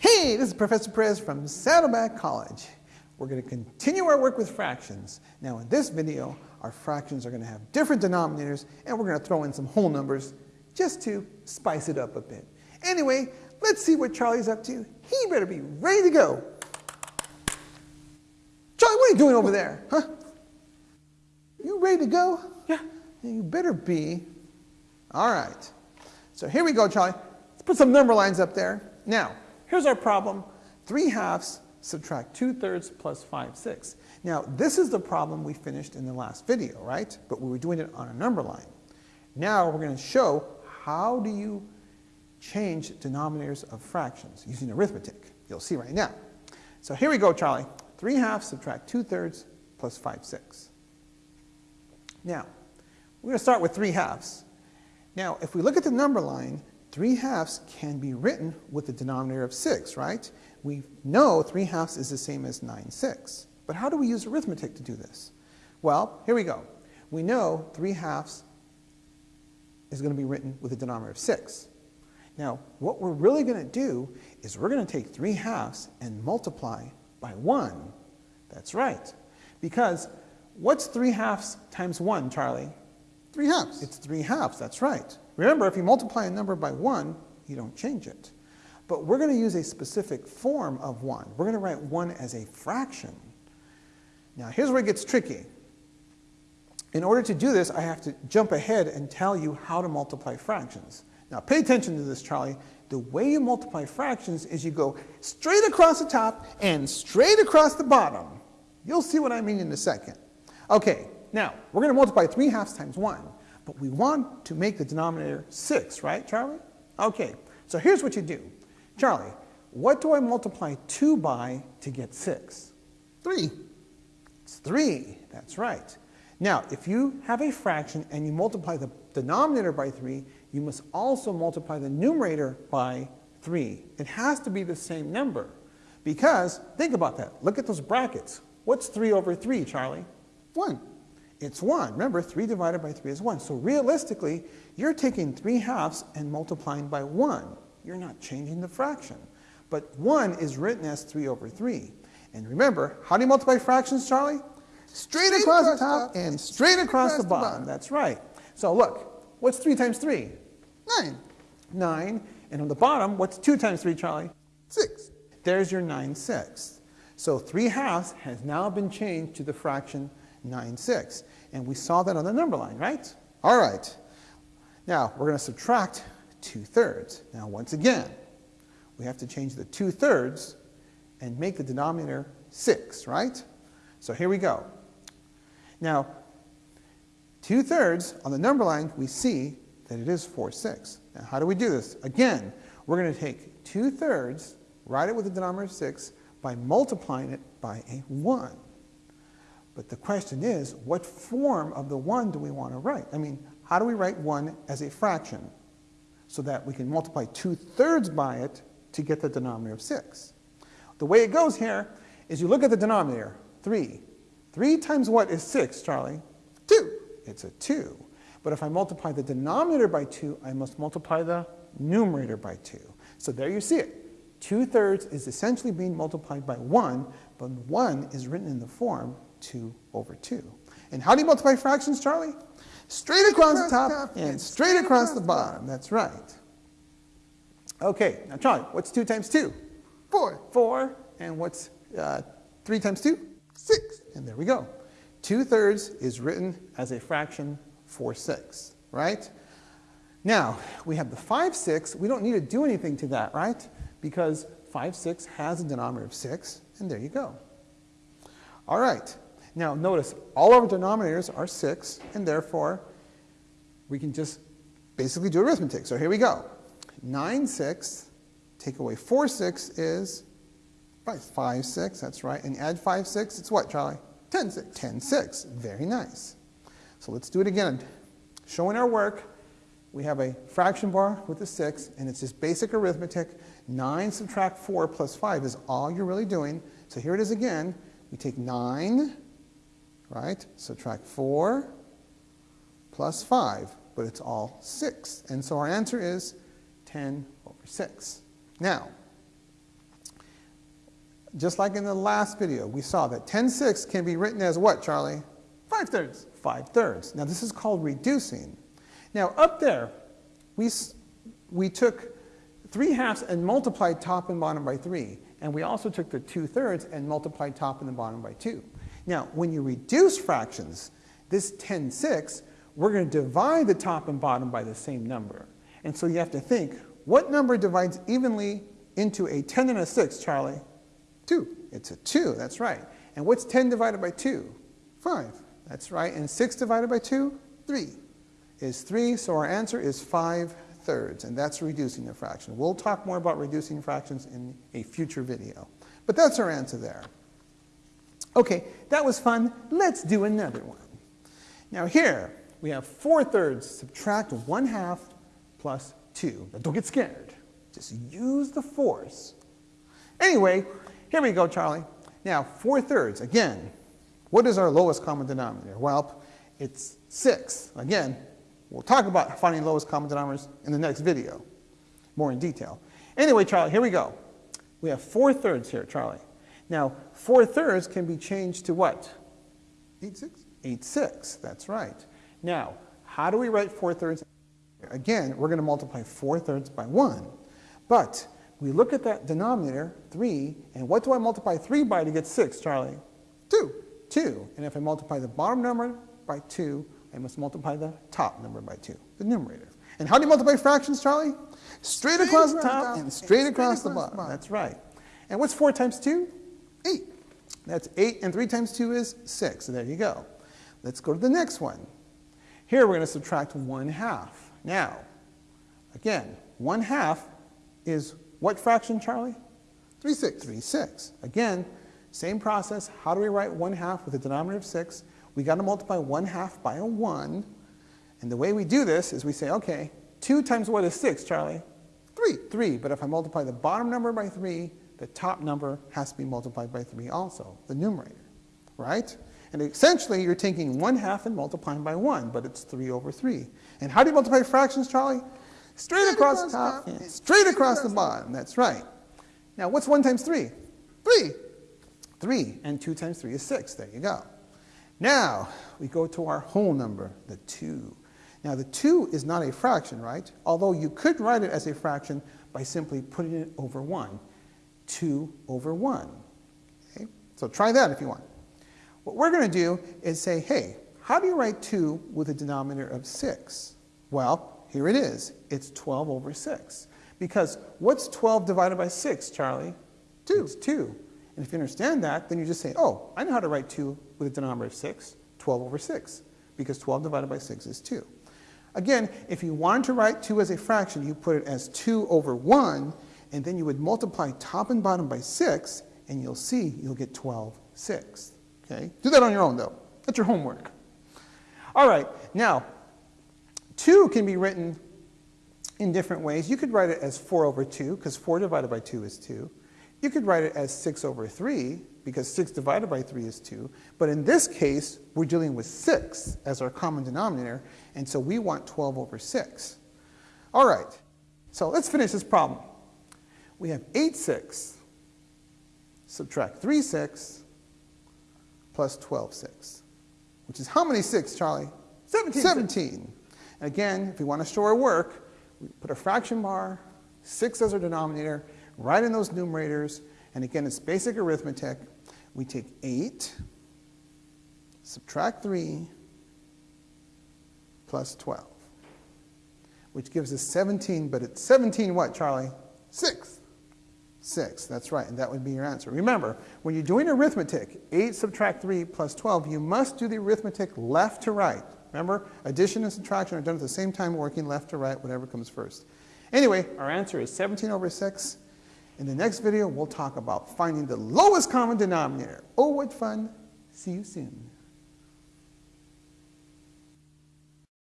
Hey, this is Professor Perez from Saddleback College. We're going to continue our work with fractions. Now in this video, our fractions are going to have different denominators and we're going to throw in some whole numbers just to spice it up a bit. Anyway, let's see what Charlie's up to. He better be ready to go. Charlie, what are you doing over there? Huh? You ready to go? Yeah. You better be. All right. So here we go, Charlie. Let's put some number lines up there. Now, here's our problem. 3 halves subtract 2 thirds plus 5 sixths. Now, this is the problem we finished in the last video, right? But we were doing it on a number line. Now we're going to show how do you change denominators of fractions using arithmetic. You'll see right now. So here we go, Charlie. 3 halves subtract 2 thirds plus 5 sixths. Now, we're going to start with 3 halves. Now, if we look at the number line, 3 halves can be written with the denominator of 6, right? We know 3 halves is the same as 9 sixths. But how do we use arithmetic to do this? Well, here we go. We know 3 halves is going to be written with a denominator of 6. Now, what we're really going to do is we're going to take 3 halves and multiply by 1. That's right. Because what's 3 halves times 1, Charlie? 3 halves. It's 3 halves, that's right. Remember, if you multiply a number by 1, you don't change it. But we're going to use a specific form of 1. We're going to write 1 as a fraction. Now, here's where it gets tricky. In order to do this, I have to jump ahead and tell you how to multiply fractions. Now, pay attention to this, Charlie. The way you multiply fractions is you go straight across the top and straight across the bottom. You'll see what I mean in a second. Okay, now, we're going to multiply 3 halves times 1, but we want to make the denominator 6, right, Charlie? Okay, so here's what you do. Charlie, what do I multiply 2 by to get 6? 3. It's 3, that's right. Now, if you have a fraction and you multiply the denominator by 3, you must also multiply the numerator by 3. It has to be the same number. Because, think about that. Look at those brackets. What's 3 over 3, Charlie? 1. It's 1. Remember, 3 divided by 3 is 1. So realistically, you're taking 3 halves and multiplying by 1. You're not changing the fraction. But 1 is written as 3 over 3. And remember, how do you multiply fractions, Charlie? Straight, straight across, across, the top and straight, straight across, across, the, bottom. the bottom. That's right. So look, what's 3 times 3? 9. 9. And on the bottom, what's 2 times 3, Charlie? 6. There's your 9 sixths. So 3 halves has now been changed to the fraction 9 sixths. And we saw that on the number line, right? All right. Now, we're going to subtract 2 thirds. Now, once again, we have to change the 2 thirds and make the denominator 6, right? So here we go. Now, 2 thirds on the number line, we see that it is 4 6. Now, how do we do this? Again, we're going to take 2 thirds, write it with the denominator 6, by multiplying it by a 1. But the question is, what form of the 1 do we want to write? I mean, how do we write 1 as a fraction so that we can multiply 2 thirds by it to get the denominator of 6? The way it goes here is you look at the denominator, 3. 3 times what is 6, Charlie? 2. It's a 2. But if I multiply the denominator by 2, I must multiply the numerator by 2. So there you see it. 2 thirds is essentially being multiplied by 1, but 1 is written in the form 2 over 2. And how do you multiply fractions, Charlie? Straight across, the top and straight across the bottom. That's right. Okay, now Charlie, what's 2 times 2? 4. 4. And what's uh, 3 times 2? 6. And there we go. 2 thirds is written as a fraction 4 6, right? Now, we have the 5 6. We don't need to do anything to that, right? Because 5 6 has a denominator of 6, and there you go. All right. Now, notice all our denominators are 6, and therefore we can just basically do arithmetic. So here we go. 9 6, take away 4 6 is 5 6, that's right. And add 5 6, it's what, Charlie? 10 6. 10 6. Very nice. So let's do it again. Showing our work, we have a fraction bar with a 6, and it's just basic arithmetic. 9 subtract 4 plus 5 is all you're really doing. So here it is again. We take 9, right, subtract 4 plus 5, but it's all 6. And so our answer is 10 over 6. Now, Just like in the last video, we saw that 10 sixths can be written as what, Charlie? 5 thirds. 5 thirds. Now this is called reducing. Now up there, we, we took 3 halves and multiplied top and bottom by 3. And we also took the 2 thirds and multiplied top and the bottom by 2. Now when you reduce fractions, this 10 sixths, we're going to divide the top and bottom by the same number. And so you have to think, what number divides evenly into a 10 and a 6, Charlie? 2. It's a 2, that's right. And what's 10 divided by 2? 5. That's right. And 6 divided by 2 3. is 3, so our answer is 5 thirds, and that's reducing the fraction. We'll talk more about reducing fractions in a future video. But that's our answer there. Okay, that was fun. Let's do another one. Now here, we have 4 thirds. Subtract 1 half plus 2. Now don't get scared. Just use the force. Anyway, here we go, Charlie. Now, 4 thirds, again, what is our lowest common denominator? Well, it's 6. Again, we'll talk about finding lowest common denominators in the next video, more in detail. Anyway, Charlie, here we go. We have 4 thirds here, Charlie. Now, 4 thirds can be changed to what? 8 6. 8 6, that's right. Now, how do we write 4 thirds? Again, we're going to multiply 4 thirds by 1. But we look at that denominator, 3, and what do I multiply 3 by to get 6, Charlie? 2. 2. And if I multiply the bottom number by 2, I must multiply the top number by 2, the numerator. And how do you multiply fractions, Charlie? Straight, Straight across the top the top and and straight straight across the across the bottom. bottom. That's right. And what's 4 times 2? 8. That's 8, and 3 times 2 is 6. So there you go. Let's go to the next one. Here we're going to subtract 1 half. Now, again, 1 half is what fraction, Charlie? 3 6. 3 6. Again, same process. How do we write 1 half with a denominator of 6? we got to multiply 1 half by a 1. And the way we do this is we say, okay, 2 times what is 6, Charlie? 3. 3. But if I multiply the bottom number by 3, the top number has to be multiplied by 3 also, the numerator, right? And essentially, you're taking 1 half and multiplying by 1, but it's 3 over 3. And how do you multiply fractions, Charlie? Straight, Straight across, across the top top straight straight across the across the bottom. That's right. Now, what's 1 times 3? 3. 3. And 2 times 3 is 6. There you go. Now, we go to our whole number, the 2. Now, the 2 is not a fraction, right? Although you could write it as a fraction by simply putting it over 1. 2 over 1. Okay? So try that if you want. What we're going to do is say, hey, how do you write 2 with a denominator of 6? Well, here it is. It's 12 over 6. Because what's 12 divided by 6, Charlie? 2. It's 2. And if you understand that, then you just say, oh, I know how to write 2 with a denominator of 6, 12 over 6. Because 12 divided by 6 is 2. Again, if you wanted to write 2 as a fraction, you put it as 2 over 1, and then you would multiply top and bottom by 6, and you'll see you'll get 12 sixths. Okay? Do that on your own, though. That's your homework. All right, now, 2 can be written in different ways. You could write it as 4 over 2, because 4 divided by 2 is 2. You could write it as 6 over 3, because 6 divided by 3 is 2. But in this case, we're dealing with 6 as our common denominator, and so we want 12 over 6. All right, so let's finish this problem. We have 8 6, subtract 3 6, plus 12 6, which is how many 6, Charlie? 17. 17. And again, if we want to show our work, we put a fraction bar, 6 as our denominator, write in those numerators, and again, it's basic arithmetic. We take 8, subtract 3, plus 12, which gives us 17, but it's 17 what, Charlie? 6. 6, that's right, and that would be your answer. Remember, when you're doing arithmetic, 8 subtract 3 plus 12, you must do the arithmetic left to right. Remember, addition and subtraction are done at the same time, working left to right, whatever comes first. Anyway, our answer is 17 over 6. In the next video, we'll talk about finding the lowest common denominator. Oh, what fun! See you soon.